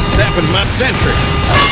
sidestepping my sentry.